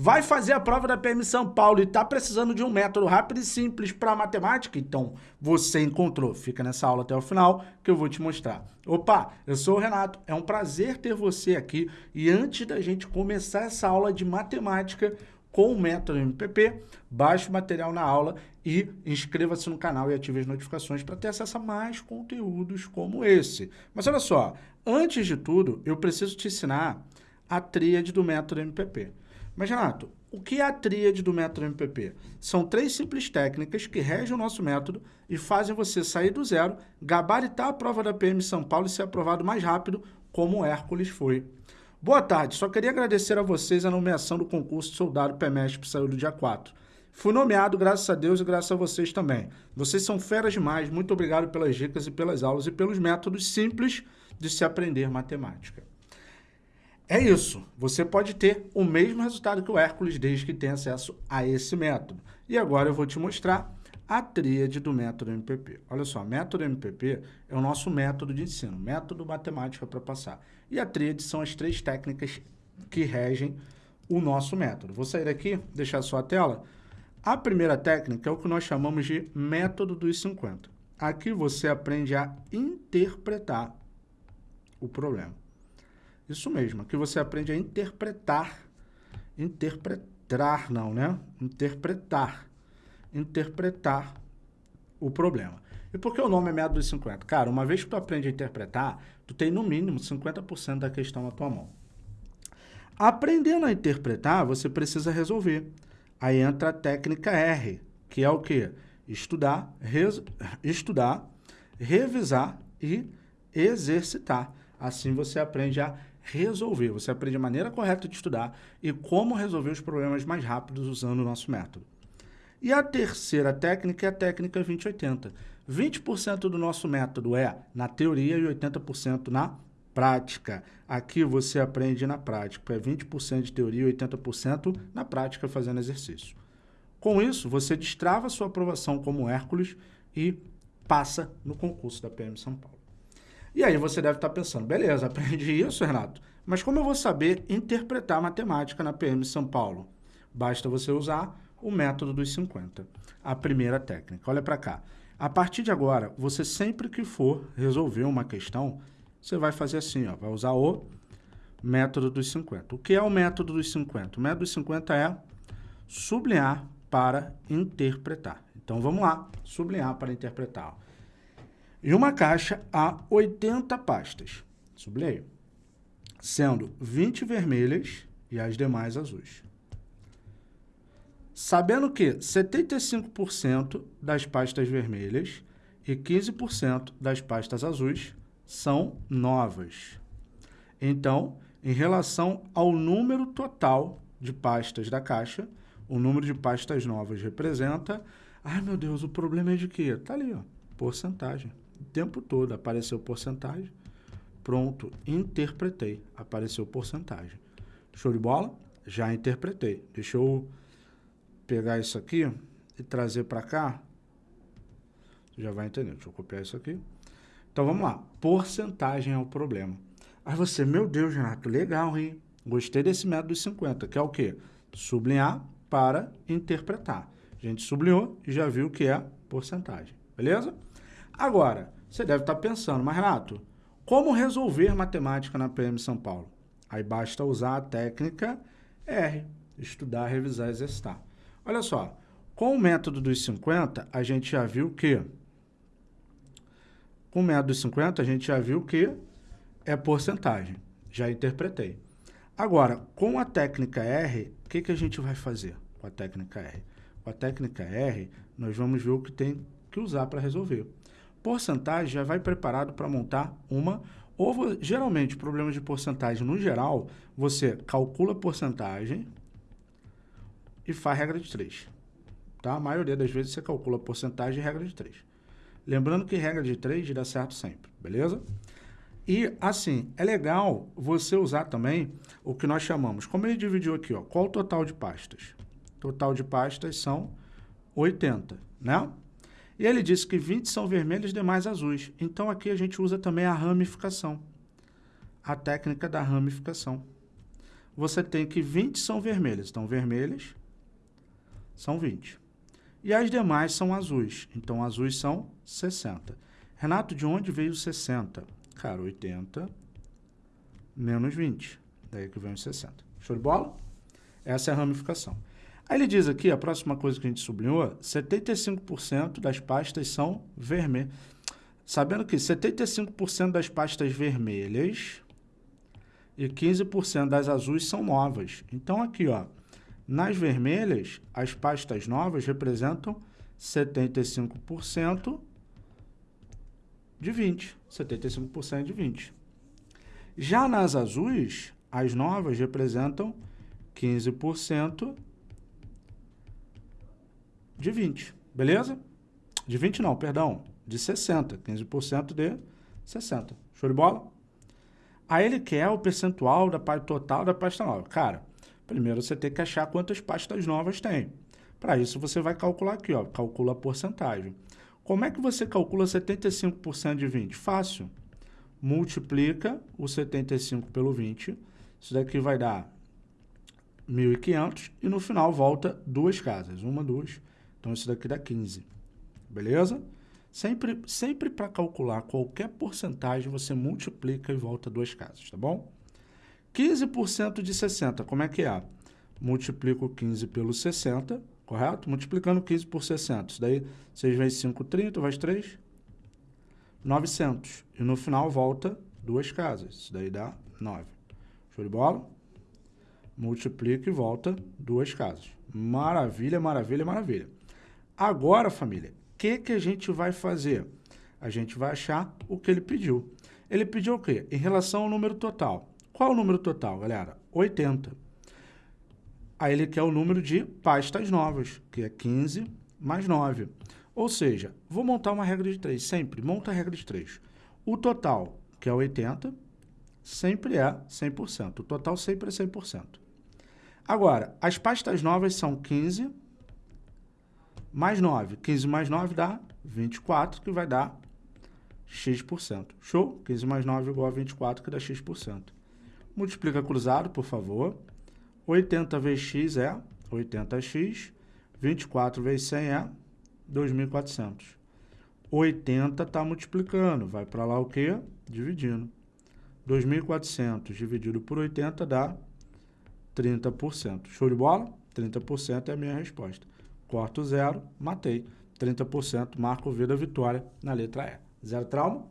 Vai fazer a prova da PM São Paulo e está precisando de um método rápido e simples para matemática? Então, você encontrou. Fica nessa aula até o final que eu vou te mostrar. Opa, eu sou o Renato. É um prazer ter você aqui. E antes da gente começar essa aula de matemática com o método MPP, baixe o material na aula e inscreva-se no canal e ative as notificações para ter acesso a mais conteúdos como esse. Mas olha só, antes de tudo, eu preciso te ensinar a tríade do método MPP. Mas, Renato, o que é a tríade do método MPP? São três simples técnicas que regem o nosso método e fazem você sair do zero, gabaritar a prova da PM São Paulo e ser aprovado mais rápido, como o Hércules foi. Boa tarde, só queria agradecer a vocês a nomeação do concurso soldado PEMESP que saiu do dia 4. Fui nomeado, graças a Deus e graças a vocês também. Vocês são feras demais, muito obrigado pelas dicas e pelas aulas e pelos métodos simples de se aprender matemática. É isso. Você pode ter o mesmo resultado que o Hércules desde que tenha acesso a esse método. E agora eu vou te mostrar a tríade do método MPP. Olha só, método MPP é o nosso método de ensino, método matemática para passar. E a tríade são as três técnicas que regem o nosso método. Vou sair aqui, deixar só a tela. A primeira técnica é o que nós chamamos de método dos 50. Aqui você aprende a interpretar o problema. Isso mesmo, aqui você aprende a interpretar, interpretar não, né? Interpretar, interpretar o problema. E por que o nome é método dos 50? Cara, uma vez que tu aprende a interpretar, tu tem no mínimo 50% da questão na tua mão. Aprendendo a interpretar, você precisa resolver. Aí entra a técnica R, que é o quê? Estudar, res, estudar, revisar e exercitar. Assim você aprende a resolver. Você aprende a maneira correta de estudar e como resolver os problemas mais rápidos usando o nosso método. E a terceira técnica é a técnica 2080. 20% do nosso método é na teoria e 80% na prática. Aqui você aprende na prática. É 20% de teoria e 80% na prática fazendo exercício. Com isso, você destrava sua aprovação como Hércules e passa no concurso da PM São Paulo. E aí você deve estar pensando, beleza, aprendi isso, Renato, mas como eu vou saber interpretar matemática na PM São Paulo? Basta você usar o método dos 50, a primeira técnica. Olha para cá. A partir de agora, você sempre que for resolver uma questão, você vai fazer assim, ó, vai usar o método dos 50. O que é o método dos 50? O método dos 50 é sublinhar para interpretar. Então, vamos lá, sublinhar para interpretar. E uma caixa a 80 pastas, sublinhei, sendo 20 vermelhas e as demais azuis. Sabendo que 75% das pastas vermelhas e 15% das pastas azuis são novas. Então, em relação ao número total de pastas da caixa, o número de pastas novas representa... Ai, meu Deus, o problema é de quê? Tá ali, ó, porcentagem. O tempo todo apareceu porcentagem. Pronto, interpretei. Apareceu porcentagem. Show de bola? Já interpretei. Deixa eu pegar isso aqui e trazer para cá. Já vai entender. Deixa eu copiar isso aqui. Então, vamos lá. Porcentagem é o problema. Aí você, meu Deus, Renato, legal, hein? Gostei desse método dos 50, que é o quê? Sublinhar para interpretar. A gente sublinhou e já viu que é porcentagem. Beleza? Agora, você deve estar pensando, mas Renato, como resolver matemática na PM São Paulo? Aí basta usar a técnica R, estudar, revisar, exercitar. Olha só, com o método dos 50, a gente já viu que... Com o método dos 50, a gente já viu que é porcentagem. Já interpretei. Agora, com a técnica R, o que, que a gente vai fazer com a técnica R? Com a técnica R, nós vamos ver o que tem que usar para resolver porcentagem já vai preparado para montar uma, ou geralmente problemas de porcentagem no geral, você calcula a porcentagem e faz regra de 3. Tá? A maioria das vezes você calcula a porcentagem e regra de 3. Lembrando que regra de 3 dá certo sempre, beleza? E, assim, é legal você usar também o que nós chamamos, como ele dividiu aqui, ó, qual o total de pastas? Total de pastas são 80, né? E ele disse que 20 são vermelhos e demais azuis. Então, aqui a gente usa também a ramificação, a técnica da ramificação. você tem que 20 são vermelhas. Então, vermelhas são 20. E as demais são azuis. Então, azuis são 60. Renato, de onde veio 60? Cara, 80 menos 20. Daí que vem os 60. Show de bola? Essa é a ramificação. Aí ele diz aqui, a próxima coisa que a gente sublinhou, 75% das pastas são vermelhas. Sabendo que 75% das pastas vermelhas e 15% das azuis são novas. Então aqui, ó, nas vermelhas, as pastas novas representam 75% de 20. 75% de 20. Já nas azuis, as novas representam 15% de 20, beleza? De 20 não, perdão, de 60, 15% de 60. Show de bola? Aí ele quer o percentual da parte total da pasta nova. Cara, primeiro você tem que achar quantas pastas novas tem. Para isso você vai calcular aqui, ó, calcula a porcentagem. Como é que você calcula 75% de 20? Fácil. Multiplica o 75 pelo 20. Isso daqui vai dar 1.500 e no final volta duas casas. Uma, duas, então, isso daqui dá 15. Beleza? Sempre, sempre para calcular qualquer porcentagem, você multiplica e volta duas casas, tá bom? 15% de 60, como é que é? Multiplico 15 pelo 60, correto? Multiplicando 15 por 60. Isso daí, 6 vezes 5, 30, mais 3, 900. E no final volta duas casas. Isso daí dá 9. Show de bola? Multiplica e volta duas casas. Maravilha, maravilha, maravilha. Agora, família, o que, que a gente vai fazer? A gente vai achar o que ele pediu. Ele pediu o quê? Em relação ao número total. Qual é o número total, galera? 80. Aí ele quer o número de pastas novas, que é 15 mais 9. Ou seja, vou montar uma regra de 3, sempre. Monta a regra de 3. O total, que é 80, sempre é 100%. O total sempre é 100%. Agora, as pastas novas são 15 mais 9. 15 mais 9 dá 24, que vai dar x%. Show? 15 mais 9 igual a 24, que dá x%. Multiplica cruzado, por favor. 80 vezes x é 80x. 24 vezes 100 é 2.400. 80 está multiplicando. Vai para lá o quê? Dividindo. 2.400 dividido por 80 dá 30%. Show de bola? 30% é a minha resposta corto zero, matei. 30%, marco vida, vitória na letra E. Zero trauma.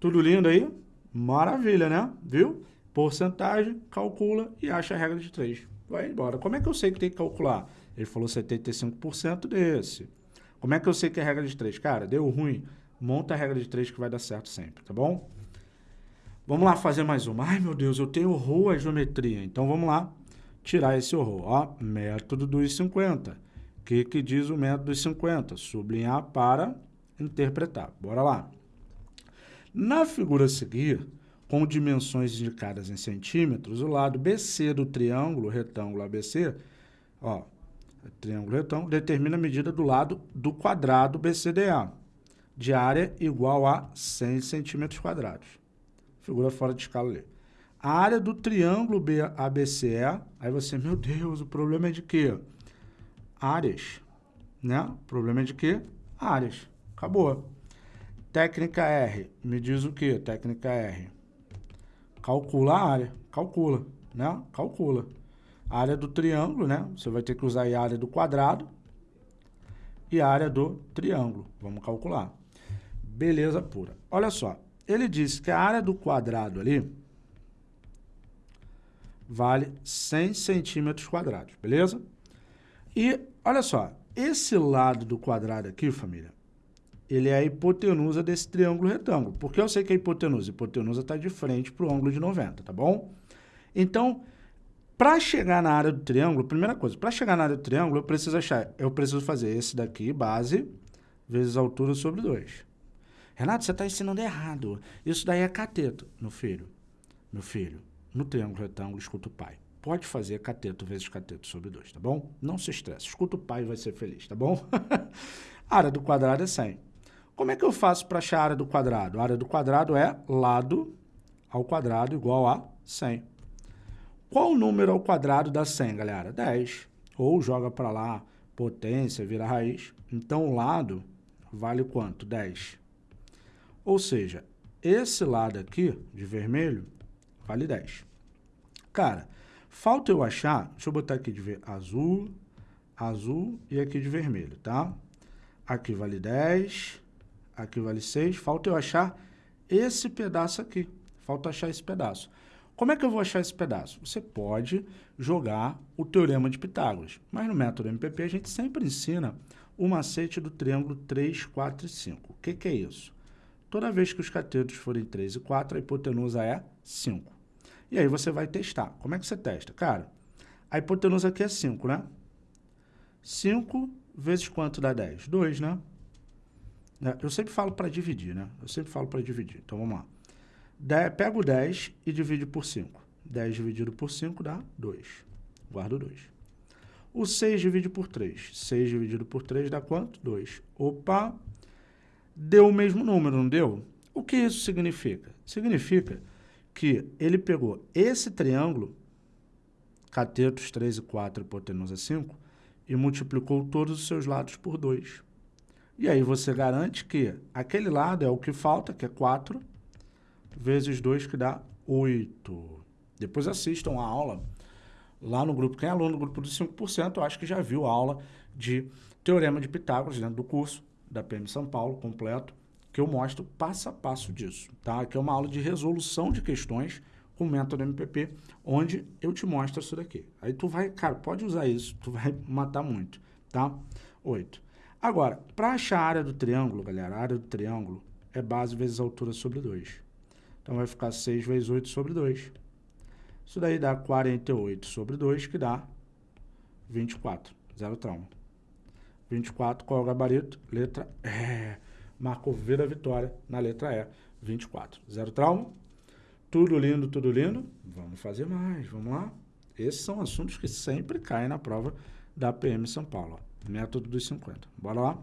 Tudo lindo aí? Maravilha, né? Viu? Porcentagem, calcula e acha a regra de 3. Vai embora. Como é que eu sei que tem que calcular? Ele falou 75% desse. Como é que eu sei que é a regra de 3? Cara, deu ruim. Monta a regra de 3 que vai dar certo sempre, tá bom? Vamos lá fazer mais uma. Ai, meu Deus, eu tenho horror à geometria. Então, vamos lá tirar esse horror. Ó, método dos 50 que, que diz o método dos 50? Sublinhar para interpretar. Bora lá. Na figura a seguir, com dimensões indicadas em centímetros, o lado BC do triângulo retângulo ABC, ó, triângulo retângulo, determina a medida do lado do quadrado BCDA, de área igual a 100 centímetros quadrados. Figura fora de escala ali. A área do triângulo ABCE, aí você, meu Deus, o problema é de quê? Áreas, né? Problema é de quê? Áreas. Acabou. Técnica R, me diz o quê? Técnica R. Calcula a área. Calcula, né? Calcula. A área do triângulo, né? Você vai ter que usar a área do quadrado e a área do triângulo. Vamos calcular. Beleza pura. Olha só. Ele disse que a área do quadrado ali vale 100 centímetros quadrados, beleza? E, olha só, esse lado do quadrado aqui, família, ele é a hipotenusa desse triângulo retângulo. Porque eu sei que a hipotenusa, a hipotenusa está de frente para o ângulo de 90, tá bom? Então, para chegar na área do triângulo, primeira coisa, para chegar na área do triângulo, eu preciso achar, eu preciso fazer esse daqui, base, vezes altura sobre 2. Renato, você está ensinando errado. Isso daí é cateto. Meu filho, meu filho, no triângulo retângulo, escuta o pai pode fazer cateto vezes cateto sobre 2, tá bom? Não se estresse. Escuta o pai e vai ser feliz, tá bom? a área do quadrado é 100. Como é que eu faço para achar a área do quadrado? A área do quadrado é lado ao quadrado igual a 100. Qual o número ao quadrado da 100, galera? 10. Ou joga para lá, potência, vira raiz. Então, o lado vale quanto? 10. Ou seja, esse lado aqui, de vermelho, vale 10. Cara, falta eu achar, deixa eu botar aqui de azul, azul e aqui de vermelho, tá? Aqui vale 10, aqui vale 6, falta eu achar esse pedaço aqui. Falta achar esse pedaço. Como é que eu vou achar esse pedaço? Você pode jogar o Teorema de Pitágoras, mas no método MPP a gente sempre ensina o macete do triângulo 3, 4 e 5. O que, que é isso? Toda vez que os catetos forem 3 e 4, a hipotenusa é 5. E aí você vai testar. Como é que você testa? Cara, a hipotenusa aqui é 5, né? 5 vezes quanto dá 10? 2, né? É, eu sempre falo para dividir, né? Eu sempre falo para dividir. Então, vamos lá. Pega o 10 e divide por 5. 10 dividido por 5 dá 2. Guardo 2. O 6 divide por 3. 6 dividido por 3 dá quanto? 2. Opa! Deu o mesmo número, não deu? O que isso significa? Significa que ele pegou esse triângulo, catetos 3 e 4, hipotenusa 5, e multiplicou todos os seus lados por 2. E aí você garante que aquele lado é o que falta, que é 4, vezes 2, que dá 8. Depois assistam a aula lá no grupo. Quem é aluno do grupo dos 5%, eu acho que já viu a aula de Teorema de Pitágoras dentro do curso da PM São Paulo, completo, que eu mostro passo a passo disso, tá? Que é uma aula de resolução de questões com o método MPP, onde eu te mostro isso daqui. Aí tu vai, cara, pode usar isso, tu vai matar muito, tá? 8. Agora, para achar a área do triângulo, galera, a área do triângulo é base vezes altura sobre 2. Então, vai ficar 6 vezes 8 sobre 2. Isso daí dá 48 sobre 2, que dá 24. Zero trauma. 24, qual é o gabarito? Letra E. Marcou V da vitória na letra E. 24. Zero trauma. Tudo lindo, tudo lindo. Vamos fazer mais, vamos lá. Esses são assuntos que sempre caem na prova da PM São Paulo. Ó. Método dos 50. Bora lá?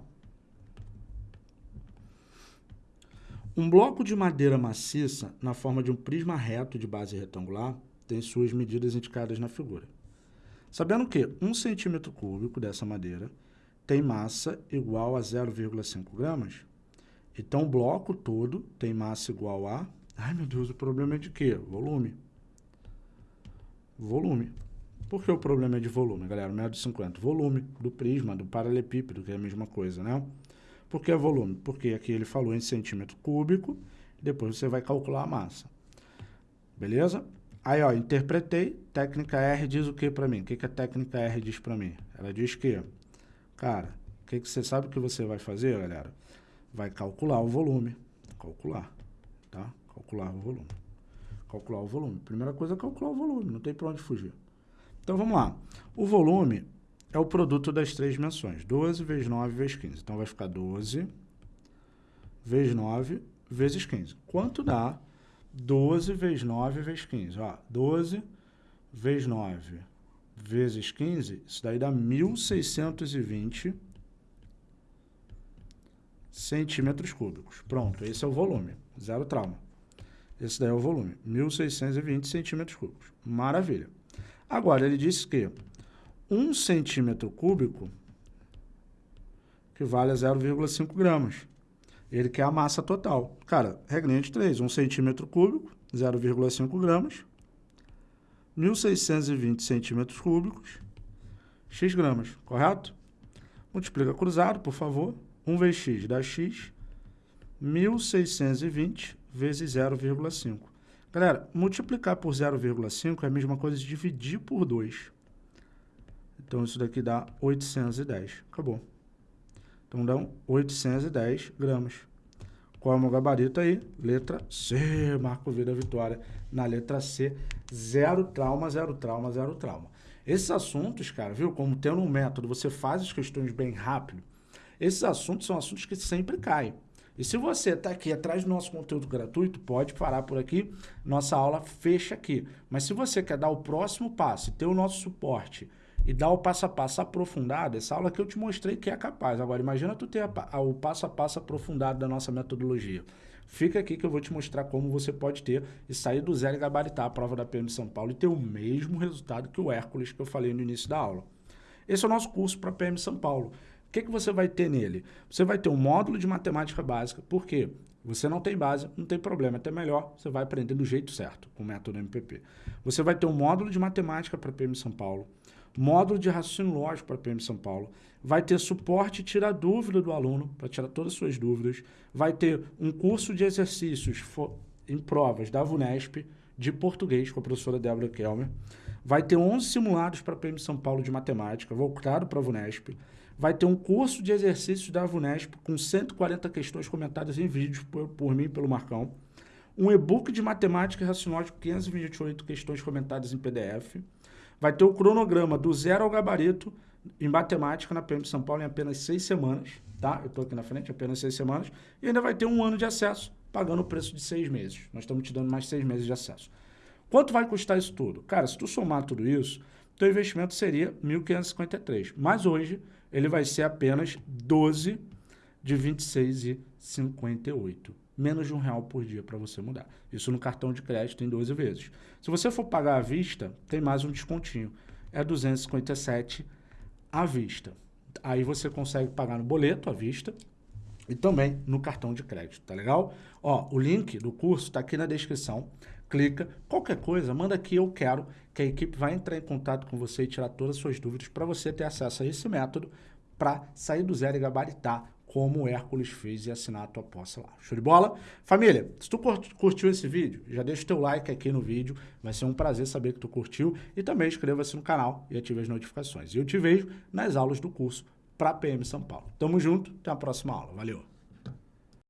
Um bloco de madeira maciça, na forma de um prisma reto de base retangular, tem suas medidas indicadas na figura. Sabendo que 1 centímetro cúbico dessa madeira tem massa igual a 0,5 gramas, então o bloco todo tem massa igual a... Ai, meu Deus, o problema é de quê? Volume. Volume. Por que o problema é de volume, galera? Médio 50. Volume do prisma, do paralelepípedo, que é a mesma coisa, né? Por que volume? Porque aqui ele falou em centímetro cúbico, depois você vai calcular a massa. Beleza? Aí, ó, interpretei, técnica R diz o que para mim? O que, que a técnica R diz para mim? Ela diz que, cara, o que, que você sabe que você vai fazer, galera? Vai calcular o volume. Calcular, tá? Calcular o volume. Calcular o volume. Primeira coisa é calcular o volume, não tem para onde fugir. Então, vamos lá. O volume é o produto das três dimensões. 12 vezes 9 vezes 15. Então, vai ficar 12 vezes 9 vezes 15. Quanto dá 12 vezes 9 vezes 15? Ó, 12 vezes 9 vezes 15, isso daí dá 1.620 centímetros cúbicos. Pronto, esse é o volume. Zero trauma. Esse daí é o volume. 1.620 centímetros cúbicos. Maravilha. Agora, ele disse que 1 centímetro cúbico equivale a 0,5 gramas. Ele quer a massa total. Cara, regrinha de 3, 1 centímetro cúbico, 0,5 gramas, 1.620 centímetros cúbicos, x gramas, correto? Multiplica cruzado, por favor. 1 vezes x dá x, 1.620 vezes 0,5. Galera, multiplicar por 0,5 é a mesma coisa de dividir por 2. Então, isso daqui dá 810. Acabou. Então, dão 810 gramas. Qual é o meu gabarito aí? Letra C. Marco V da vitória. Na letra C, zero trauma, zero trauma, zero trauma. Esses assuntos, cara, viu? Como tendo um método, você faz as questões bem rápido. Esses assuntos são assuntos que sempre caem. E se você está aqui atrás do nosso conteúdo gratuito, pode parar por aqui. Nossa aula fecha aqui. Mas se você quer dar o próximo passo ter o nosso suporte e dar o passo a passo aprofundado, essa aula que eu te mostrei que é capaz. Agora, imagina tu ter a, a, o passo a passo aprofundado da nossa metodologia. fica aqui que eu vou te mostrar como você pode ter e sair do zero e gabaritar a prova da PM São Paulo e ter o mesmo resultado que o Hércules que eu falei no início da aula. Esse é o nosso curso para PM São Paulo. Que, que você vai ter nele? Você vai ter um módulo de matemática básica, por quê? Você não tem base, não tem problema, até melhor, você vai aprender do jeito certo, com o método MPP. Você vai ter um módulo de matemática para PM São Paulo, módulo de raciocínio lógico para PM São Paulo, vai ter suporte e tirar dúvida do aluno, para tirar todas as suas dúvidas, vai ter um curso de exercícios em provas da VUNESP, de português, com a professora Débora Kelmer, vai ter 11 simulados para PM São Paulo de matemática, voltado para a VUNESP, vai ter um curso de exercícios da VUNESP com 140 questões comentadas em vídeos por, por mim e pelo Marcão, um e-book de matemática e raciocínio com 528 questões comentadas em PDF, vai ter o cronograma do zero ao gabarito em matemática na PM São Paulo em apenas seis semanas, tá? Eu estou aqui na frente, apenas seis semanas, e ainda vai ter um ano de acesso, pagando o preço de seis meses. Nós estamos te dando mais seis meses de acesso. Quanto vai custar isso tudo? Cara, se tu somar tudo isso, teu investimento seria 1.553, mas hoje ele vai ser apenas 12 de 26,58. Menos de um real por dia para você mudar. Isso no cartão de crédito em 12 vezes. Se você for pagar à vista, tem mais um descontinho. É 257 à vista. Aí você consegue pagar no boleto à vista e também no cartão de crédito, tá legal? Ó, o link do curso está aqui na descrição. Clica, qualquer coisa, manda aqui eu quero, que a equipe vai entrar em contato com você e tirar todas as suas dúvidas para você ter acesso a esse método para sair do zero e gabaritar como o Hércules fez e assinar a tua posse lá. Show de bola? Família, se tu curtiu esse vídeo, já deixa o teu like aqui no vídeo, vai ser um prazer saber que tu curtiu e também inscreva-se no canal e ative as notificações. E eu te vejo nas aulas do curso para PM São Paulo. Tamo junto, até a próxima aula. Valeu!